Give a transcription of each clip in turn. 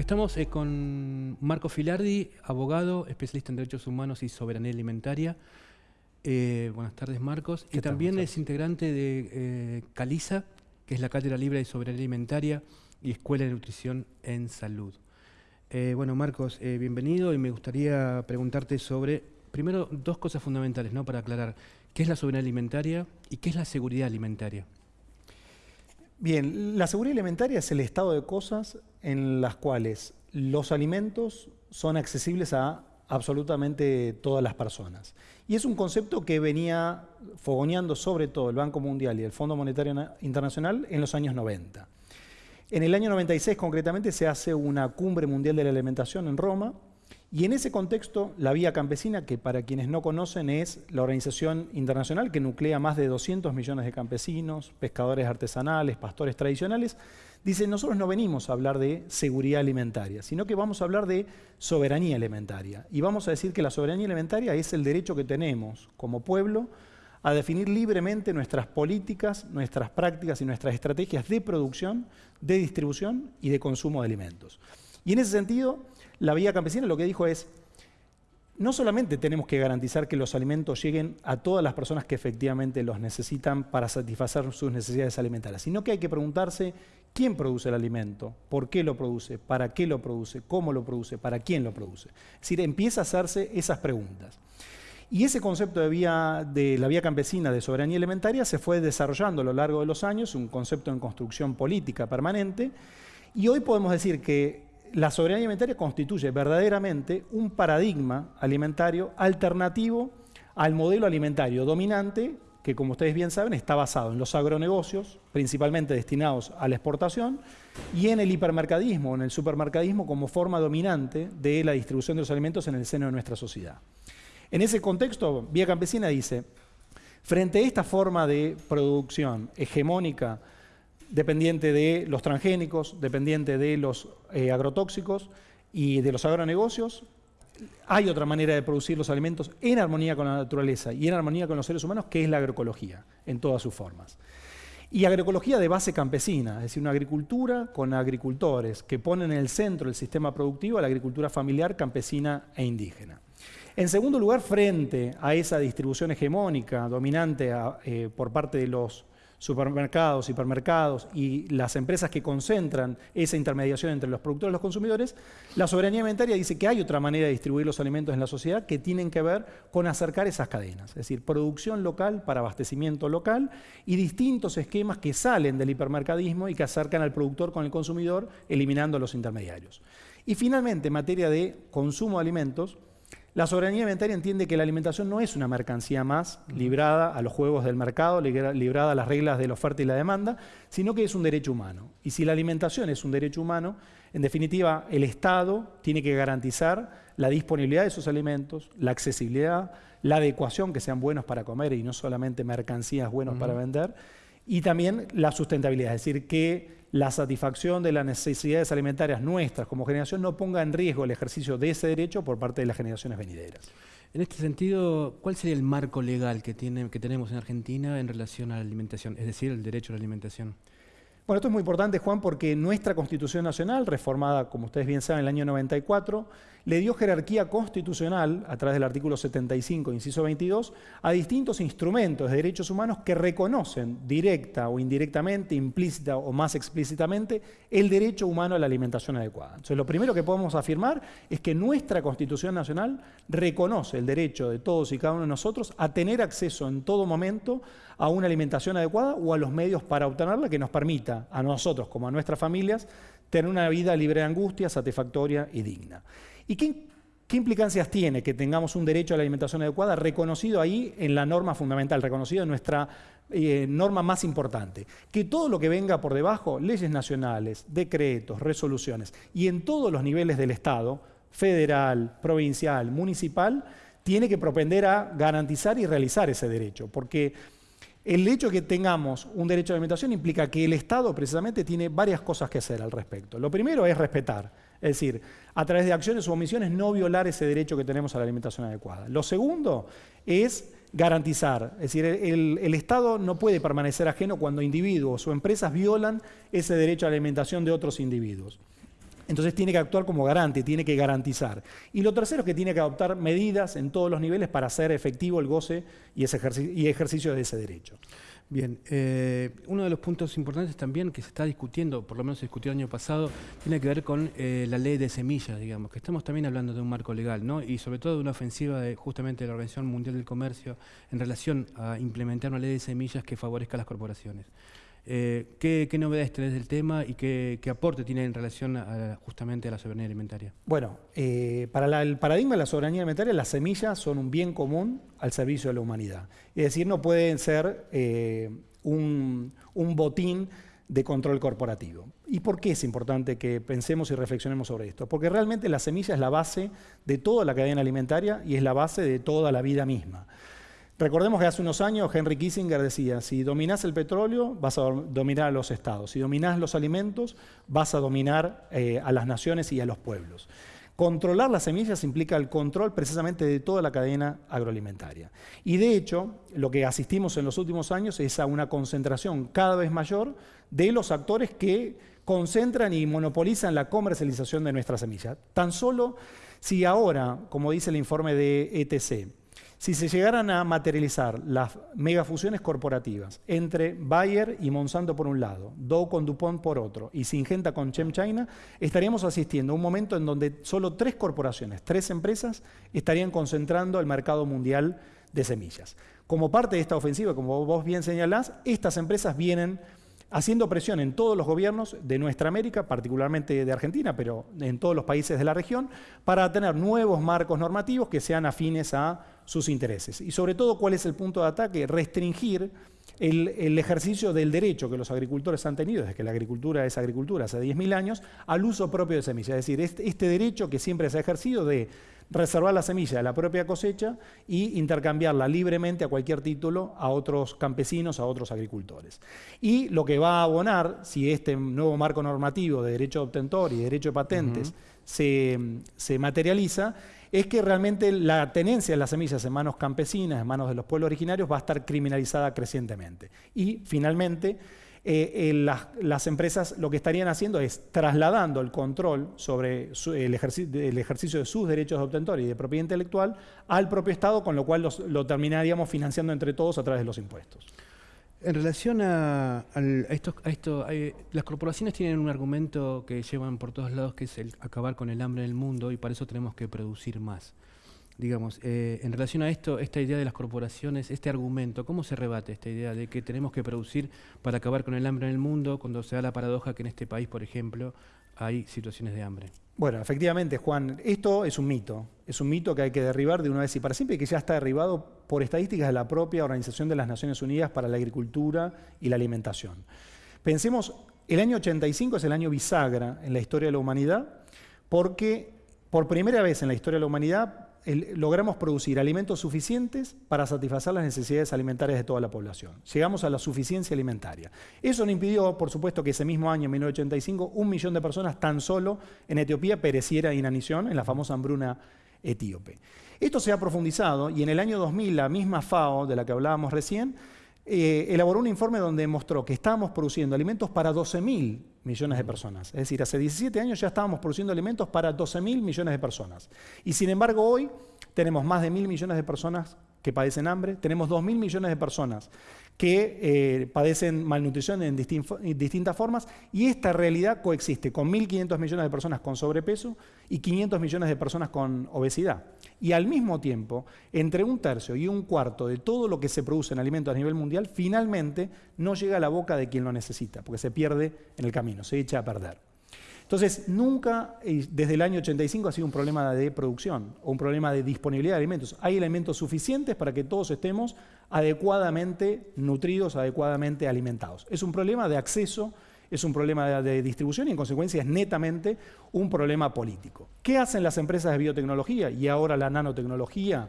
Estamos eh, con Marco Filardi, abogado, especialista en derechos humanos y soberanía alimentaria. Eh, buenas tardes, Marcos. Y también es integrante de eh, Calisa, que es la Cátedra Libre de Soberanía Alimentaria y Escuela de Nutrición en Salud. bueno, Marcos, bienvenido y me gustaría preguntarte sobre, primero, dos cosas fundamentales ¿no? para aclarar. ¿Qué es la soberanía alimentaria y qué es la seguridad alimentaria? Bien, la seguridad alimentaria es el estado de cosas en las cuales los alimentos son accesibles a absolutamente todas las personas. Y es un concepto que venía fogoneando sobre todo el Banco Mundial y el Fondo Monetario Internacional en los años 90. En el año 96 concretamente se hace una cumbre mundial de la alimentación en Roma, y en ese contexto, la Vía Campesina, que para quienes no conocen es la organización internacional que nuclea más de 200 millones de campesinos, pescadores artesanales, pastores tradicionales, dice, nosotros no venimos a hablar de seguridad alimentaria, sino que vamos a hablar de soberanía alimentaria. Y vamos a decir que la soberanía alimentaria es el derecho que tenemos como pueblo a definir libremente nuestras políticas, nuestras prácticas y nuestras estrategias de producción, de distribución y de consumo de alimentos. Y en ese sentido, la Vía Campesina lo que dijo es, no solamente tenemos que garantizar que los alimentos lleguen a todas las personas que efectivamente los necesitan para satisfacer sus necesidades alimentarias, sino que hay que preguntarse quién produce el alimento, por qué lo produce, para qué lo produce, cómo lo produce, para quién lo produce. Es decir, empieza a hacerse esas preguntas. Y ese concepto de, vía, de la vía campesina de soberanía alimentaria se fue desarrollando a lo largo de los años, un concepto en construcción política permanente, y hoy podemos decir que la soberanía alimentaria constituye verdaderamente un paradigma alimentario alternativo al modelo alimentario dominante que, como ustedes bien saben, está basado en los agronegocios, principalmente destinados a la exportación, y en el hipermercadismo, en el supermercadismo como forma dominante de la distribución de los alimentos en el seno de nuestra sociedad. En ese contexto, Vía Campesina dice, frente a esta forma de producción hegemónica dependiente de los transgénicos, dependiente de los eh, agrotóxicos y de los agronegocios. Hay otra manera de producir los alimentos en armonía con la naturaleza y en armonía con los seres humanos, que es la agroecología, en todas sus formas. Y agroecología de base campesina, es decir, una agricultura con agricultores que ponen en el centro del sistema productivo a la agricultura familiar, campesina e indígena. En segundo lugar, frente a esa distribución hegemónica dominante eh, por parte de los supermercados, hipermercados y las empresas que concentran esa intermediación entre los productores y los consumidores, la soberanía alimentaria dice que hay otra manera de distribuir los alimentos en la sociedad que tienen que ver con acercar esas cadenas, es decir, producción local para abastecimiento local y distintos esquemas que salen del hipermercadismo y que acercan al productor con el consumidor, eliminando los intermediarios. Y finalmente, en materia de consumo de alimentos, la soberanía alimentaria entiende que la alimentación no es una mercancía más librada a los juegos del mercado, librada a las reglas de la oferta y la demanda, sino que es un derecho humano. Y si la alimentación es un derecho humano, en definitiva, el Estado tiene que garantizar la disponibilidad de esos alimentos, la accesibilidad, la adecuación, que sean buenos para comer y no solamente mercancías buenos para vender, y también la sustentabilidad, es decir, que la satisfacción de las necesidades alimentarias nuestras como generación no ponga en riesgo el ejercicio de ese derecho por parte de las generaciones venideras. En este sentido, ¿cuál sería el marco legal que, tiene, que tenemos en Argentina en relación a la alimentación, es decir, el derecho a la alimentación? Bueno, esto es muy importante, Juan, porque nuestra Constitución Nacional, reformada, como ustedes bien saben, en el año 94, le dio jerarquía constitucional, a través del artículo 75, inciso 22, a distintos instrumentos de derechos humanos que reconocen directa o indirectamente, implícita o más explícitamente, el derecho humano a la alimentación adecuada. Entonces, lo primero que podemos afirmar es que nuestra Constitución Nacional reconoce el derecho de todos y cada uno de nosotros a tener acceso en todo momento a una alimentación adecuada o a los medios para obtenerla que nos permita a nosotros como a nuestras familias tener una vida libre de angustia, satisfactoria y digna. ¿Y qué, implicancias tiene que tengamos un derecho a la alimentación adecuada reconocido ahí en la norma fundamental, reconocido en nuestra eh, norma más importante? Que todo lo que venga por debajo, leyes nacionales, decretos, resoluciones, y en todos los niveles del Estado, federal, provincial, municipal, tiene que propender a garantizar y realizar ese derecho, porque el hecho de que tengamos un derecho a la alimentación implica que el Estado precisamente tiene varias cosas que hacer al respecto. Lo primero es respetar, es decir, a través de acciones o omisiones no violar ese derecho que tenemos a la alimentación adecuada. Lo segundo es garantizar, es decir, el, el, Estado no puede permanecer ajeno cuando individuos o empresas violan ese derecho a la alimentación de otros individuos. Entonces tiene que actuar como garante, tiene que garantizar. Y lo tercero es que tiene que adoptar medidas en todos los niveles para hacer efectivo el goce y, ese y ejercicio de ese derecho. Bien, eh, uno de los puntos importantes también que se está discutiendo, por lo menos se discutió el año pasado, tiene que ver con eh, la ley de semillas, digamos, que estamos también hablando de un marco legal, ¿no? Y sobre todo de una ofensiva de justamente de la Organización Mundial del Comercio en relación a implementar una ley de semillas que favorezca a las corporaciones. Eh, ¿qué, novedades tenés del tema y qué, aporte tiene en relación justamente a la soberanía alimentaria? Bueno, eh, para el paradigma de la soberanía alimentaria, las semillas son un bien común al servicio de la humanidad. Es decir, no pueden ser eh, un, un botín de control corporativo. ¿Y por qué es importante que pensemos y reflexionemos sobre esto? Porque realmente la semilla es la base de toda la cadena alimentaria y es la base de toda la vida misma. Recordemos que hace unos años Henry Kissinger decía, si dominás el petróleo, vas a dominar a los estados. Si dominás los alimentos, vas a dominar eh, a las naciones y a los pueblos. Controlar las semillas implica el control precisamente de toda la cadena agroalimentaria. Y de hecho, lo que asistimos en los últimos años es a una concentración cada vez mayor de los actores que concentran y monopolizan la comercialización de nuestras semillas. Tan solo si ahora, como dice el informe de ETC, si se llegaran a materializar las megafusiones corporativas entre Bayer y Monsanto por un lado, Dow con DuPont por otro y Syngenta con ChemChina, estaríamos asistiendo a un momento en donde solo tres corporaciones, tres empresas, estarían concentrando el mercado mundial de semillas. Como parte de esta ofensiva, como vos bien señalás, estas empresas vienen haciendo presión en todos los gobiernos de nuestra América, particularmente de Argentina, pero en todos los países de la región, para tener nuevos marcos normativos que sean afines a sus intereses. Y sobre todo, ¿cuál es el punto de ataque? Restringir el, ejercicio del derecho que los agricultores han tenido, desde que la agricultura es agricultura hace 10.000 años, al uso propio de semillas. Es decir, este, este derecho que siempre se ha ejercido de reservar la semilla de la propia cosecha y intercambiarla libremente a cualquier título a otros campesinos, a otros agricultores. Y lo que va a abonar, si este nuevo marco normativo de derecho de obtentor y derecho de patentes se, se materializa, es que realmente la tenencia de las semillas en manos campesinas, en manos de los pueblos originarios, va a estar criminalizada crecientemente. Y finalmente, eh, eh, las, empresas lo que estarían haciendo es trasladando el control sobre el, ejercicio, de sus derechos de obtentor y de propiedad intelectual al propio Estado, con lo cual lo terminaríamos financiando entre todos a través de los impuestos. En relación a, esto, las corporaciones tienen un argumento que llevan por todos lados, que es el acabar con el hambre en el mundo y para eso tenemos que producir más. Digamos, eh, en relación a esto, esta idea de las corporaciones, este argumento, ¿cómo se rebate esta idea de que tenemos que producir para acabar con el hambre en el mundo cuando se da la paradoja que en este país, por ejemplo, hay situaciones de hambre? Bueno, efectivamente, Juan, esto es un mito. Es un mito que hay que derribar de una vez y para siempre y que ya está derribado por estadísticas de la propia Organización de las Naciones Unidas para la Agricultura y la Alimentación. Pensemos, el año 85 es el año bisagra en la historia de la humanidad porque por primera vez en la historia de la humanidad logramos producir alimentos suficientes para satisfacer las necesidades alimentarias de toda la población. Llegamos a la suficiencia alimentaria. Eso no impidió, por supuesto, que ese mismo año, 1985, un millón de personas tan solo en Etiopía pereciera inanición en la famosa hambruna etíope. Esto se ha profundizado y en el año 2000 la misma FAO, de la que hablábamos recién, eh, elaboró un informe donde mostró que estábamos produciendo alimentos para 12.000 millones de personas. Es decir, hace 17 años ya estábamos produciendo alimentos para 12.000 millones de personas. Y sin embargo hoy tenemos más de mil millones de personas que padecen hambre, tenemos 2.000 millones de personas que eh, padecen malnutrición en, distintas formas y esta realidad coexiste con 1.500 millones de personas con sobrepeso y 500 millones de personas con obesidad. Y al mismo tiempo, entre un tercio y un cuarto de todo lo que se produce en alimentos a nivel mundial, finalmente no llega a la boca de quien lo necesita, porque se pierde en el camino, se echa a perder. Entonces, nunca desde el año 85 ha sido un problema de producción o un problema de disponibilidad de alimentos. Hay alimentos suficientes para que todos estemos adecuadamente nutridos, adecuadamente alimentados. Es un problema de acceso, es un problema de distribución y en consecuencia es netamente un problema político. ¿Qué hacen las empresas de biotecnología y ahora la nanotecnología?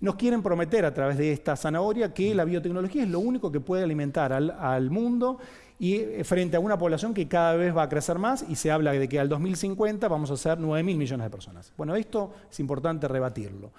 Nos quieren prometer a través de esta zanahoria que la biotecnología es lo único que puede alimentar al, al mundo y eh, frente a una población que cada vez va a crecer más y se habla de que al 2050 vamos a ser 9.000 millones de personas. Bueno, esto es importante rebatirlo.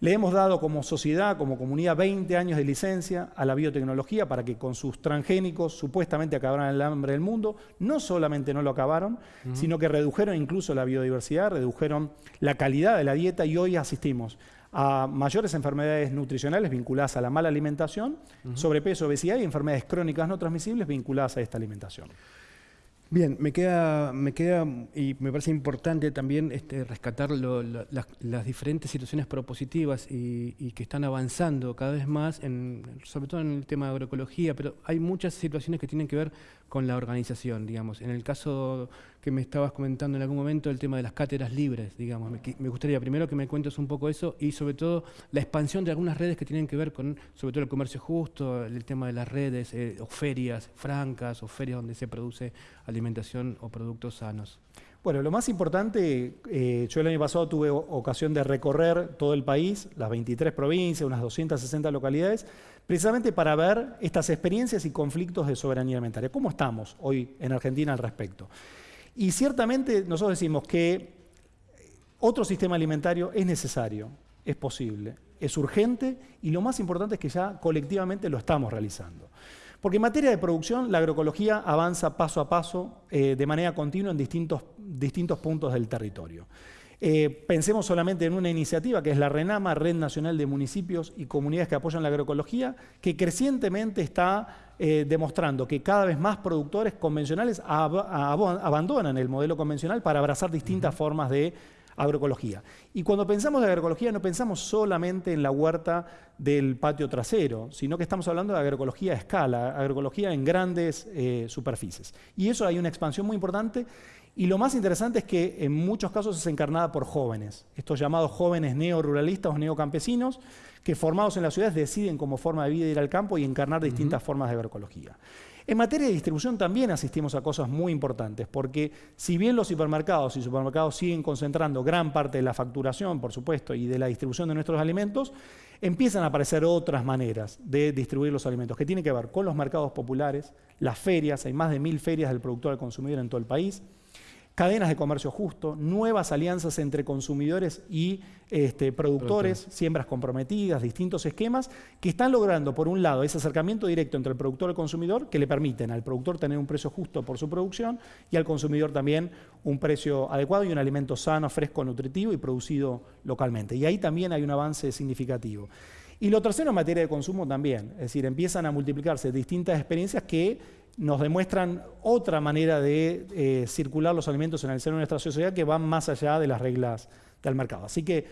Le hemos dado como sociedad, como comunidad, 20 años de licencia a la biotecnología para que con sus transgénicos supuestamente acabaran el hambre del mundo. No solamente no lo acabaron, sino que redujeron incluso la biodiversidad, redujeron la calidad de la dieta y hoy asistimos a mayores enfermedades nutricionales vinculadas a la mala alimentación, sobrepeso, obesidad y enfermedades crónicas no transmisibles vinculadas a esta alimentación. Bien, me queda, me queda y me parece importante también este, rescatar las, diferentes situaciones propositivas y, que están avanzando cada vez más, en, sobre todo en el tema de agroecología, pero hay muchas situaciones que tienen que ver con la organización, digamos. En el caso que me estabas comentando en algún momento, el tema de las cátedras libres, digamos. Me, gustaría primero que me cuentes un poco eso y sobre todo la expansión de algunas redes que tienen que ver con, sobre todo el comercio justo, el tema de las redes, eh, o ferias francas, o ferias donde se produce alimentación o productos sanos. Bueno, lo más importante, eh, yo el año pasado tuve ocasión de recorrer todo el país, las 23 provincias, unas 260 localidades, precisamente para ver estas experiencias y conflictos de soberanía alimentaria. ¿Cómo estamos hoy en Argentina al respecto? Y ciertamente nosotros decimos que otro sistema alimentario es necesario, es posible, es urgente y lo más importante es que ya colectivamente lo estamos realizando. Porque en materia de producción, la agroecología avanza paso a paso, eh, de manera continua en distintos, distintos puntos del territorio. Eh, pensemos solamente en una iniciativa que es la RENAMA, Red Nacional de Municipios y Comunidades que Apoyan la Agroecología, que crecientemente está eh, demostrando que cada vez más productores convencionales abandonan el modelo convencional para abrazar distintas formas de agroecología. Y cuando pensamos de agroecología no pensamos solamente en la huerta del patio trasero, sino que estamos hablando de agroecología a escala, agroecología en grandes eh, superficies. Y eso hay una expansión muy importante y lo más interesante es que en muchos casos es encarnada por jóvenes, estos llamados jóvenes neoruralistas o neocampesinos, que formados en las ciudades deciden como forma de vida ir al campo y encarnar distintas formas de agroecología. En materia de distribución también asistimos a cosas muy importantes, porque si bien los hipermercados y supermercados siguen concentrando gran parte de la facturación, por supuesto, y de la distribución de nuestros alimentos, empiezan a aparecer otras maneras de distribuir los alimentos, que tienen que ver con los mercados populares, las ferias, hay más de mil ferias del productor al consumidor en todo el país, cadenas de comercio justo, nuevas alianzas entre consumidores y este, productores, siembras comprometidas, distintos esquemas que están logrando, por un lado, ese acercamiento directo entre el productor y el consumidor, que le permiten al productor tener un precio justo por su producción y al consumidor también un precio adecuado y un alimento sano, fresco, nutritivo y producido localmente. Y ahí también hay un avance significativo. Y lo tercero en materia de consumo también, es decir, empiezan a multiplicarse distintas experiencias que nos demuestran otra manera de eh, circular los alimentos en el seno de nuestra sociedad que van más allá de las reglas del mercado. Así que,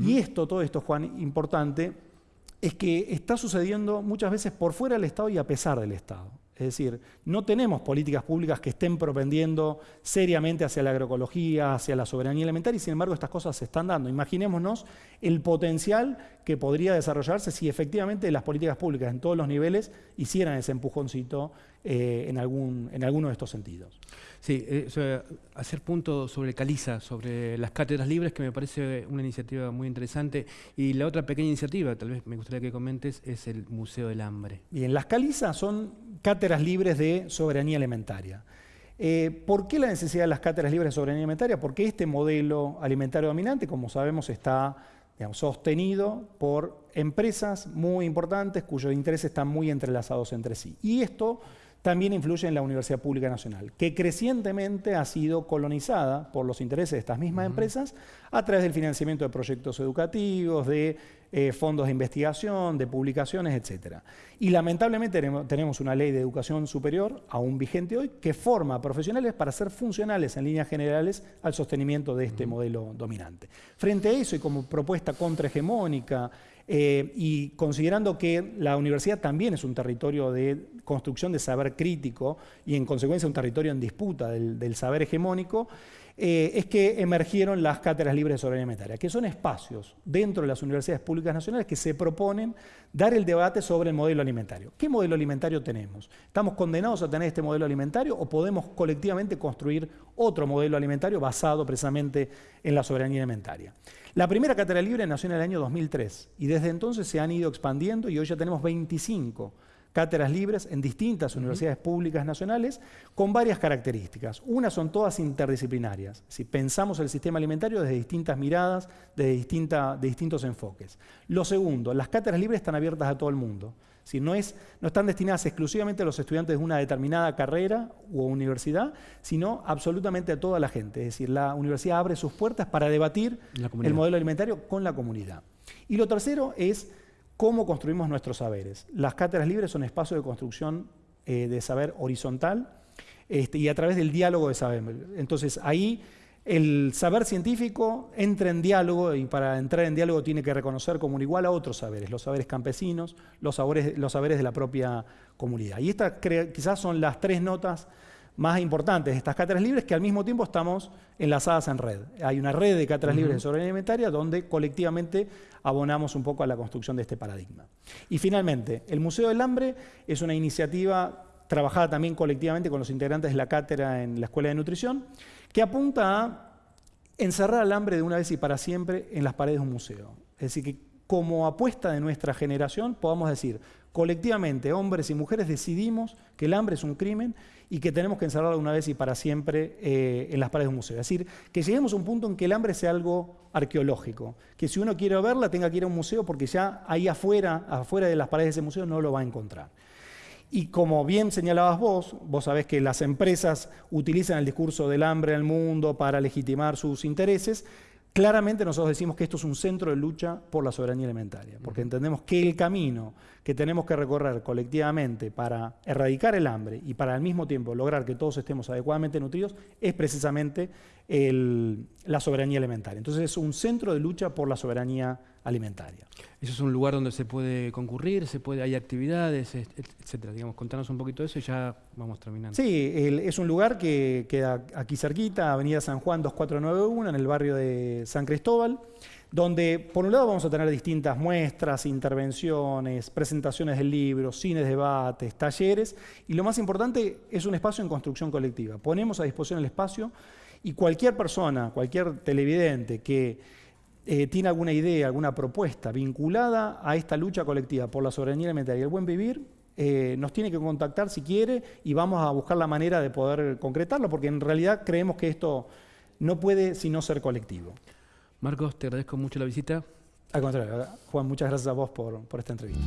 y esto, todo esto, Juan, importante, es que está sucediendo muchas veces por fuera del Estado y a pesar del Estado. Es decir, no tenemos políticas públicas que estén propendiendo seriamente hacia la agroecología, hacia la soberanía alimentaria, y sin embargo estas cosas se están dando. Imaginémonos el potencial que podría desarrollarse si efectivamente las políticas públicas en todos los niveles hicieran ese empujoncito eh, en, algún, en alguno de estos sentidos. Sí, eh, hacer punto sobre Caliza, sobre las cátedras libres, que me parece una iniciativa muy interesante. Y la otra pequeña iniciativa, tal vez me gustaría que comentes, es el Museo del Hambre. Bien, las Caliza son cátedras libres de soberanía alimentaria. Eh, ¿Por qué la necesidad de las cátedras libres de soberanía alimentaria? Porque este modelo alimentario dominante, como sabemos, está sostenido por empresas muy importantes cuyos intereses están muy entrelazados entre sí. Y esto también influye en la Universidad Pública Nacional, que crecientemente ha sido colonizada por los intereses de estas mismas empresas a través del financiamiento de proyectos educativos, de eh, fondos de investigación, de publicaciones, etc. Y lamentablemente tenemos una ley de educación superior, aún vigente hoy, que forma profesionales para ser funcionales en líneas generales al sostenimiento de este modelo dominante. Frente a eso y como propuesta contrahegemónica, eh, y considerando que la universidad también es un territorio de construcción de saber crítico y en consecuencia un territorio en disputa del, saber hegemónico, eh, es que emergieron las cátedras libres de soberanía alimentaria, que son espacios dentro de las universidades públicas nacionales que se proponen dar el debate sobre el modelo alimentario. ¿Qué modelo alimentario tenemos? ¿Estamos condenados a tener este modelo alimentario o podemos colectivamente construir otro modelo alimentario basado precisamente en la soberanía alimentaria? La primera cátedra libre nació en el año 2003 y desde entonces se han ido expandiendo y hoy ya tenemos 25 cátedras libres en distintas universidades públicas nacionales con varias características. Una son todas interdisciplinarias. Si pensamos el sistema alimentario desde distintas miradas, desde de distintos enfoques. Lo segundo, las cátedras libres están abiertas a todo el mundo. Si no, es, no están destinadas exclusivamente a los estudiantes de una determinada carrera o universidad, sino absolutamente a toda la gente. Es decir, la universidad abre sus puertas para debatir el modelo alimentario con la comunidad. Y lo tercero es cómo construimos nuestros saberes. Las cátedras libres son espacios de construcción eh, de saber horizontal este, y a través del diálogo de saber. Entonces ahí el saber científico entra en diálogo y para entrar en diálogo tiene que reconocer como un igual a otros saberes, los saberes campesinos, los saberes, los saberes de la propia comunidad. Y estas quizás son las tres notas más importantes de estas cátedras libres que al mismo tiempo estamos enlazadas en red. Hay una red de cátedras libres de soberanía alimentaria donde colectivamente abonamos un poco a la construcción de este paradigma. Y finalmente, el Museo del Hambre es una iniciativa trabajada también colectivamente con los integrantes de la cátedra en la Escuela de Nutrición, que apunta a encerrar al hambre de una vez y para siempre en las paredes de un museo. Es decir, que como apuesta de nuestra generación podamos decir, colectivamente, hombres y mujeres, decidimos que el hambre es un crimen y que tenemos que encerrarlo una vez y para siempre eh, en las paredes de un museo. Es decir, que lleguemos a un punto en que el hambre sea algo arqueológico, que si uno quiere verla tenga que ir a un museo porque ya ahí afuera, afuera de las paredes de ese museo no lo va a encontrar. Y como bien señalabas vos, vos sabés que las empresas utilizan el discurso del hambre en el mundo para legitimar sus intereses, Claramente nosotros decimos que esto es un centro de lucha por la soberanía alimentaria, porque entendemos que el camino que tenemos que recorrer colectivamente para erradicar el hambre y para al mismo tiempo lograr que todos estemos adecuadamente nutridos es precisamente la soberanía alimentaria. Entonces es un centro de lucha por la soberanía alimentaria. Eso es un lugar donde se puede concurrir, se puede, hay actividades, etcétera. Digamos, contanos un poquito de eso y ya vamos terminando. Sí, es un lugar que queda aquí cerquita, Avenida San Juan 2491, en el barrio de San Cristóbal, donde por un lado vamos a tener distintas muestras, intervenciones, presentaciones de libros, cines, debates, talleres, y lo más importante es un espacio en construcción colectiva. Ponemos a disposición el espacio y cualquier persona, cualquier televidente que eh, tiene alguna idea, alguna propuesta vinculada a esta lucha colectiva por la soberanía alimentaria y el buen vivir, eh, nos tiene que contactar si quiere y vamos a buscar la manera de poder concretarlo, porque en realidad creemos que esto no puede sino ser colectivo. Marcos, te agradezco mucho la visita. Al contrario, Juan, muchas gracias a vos por, por esta entrevista.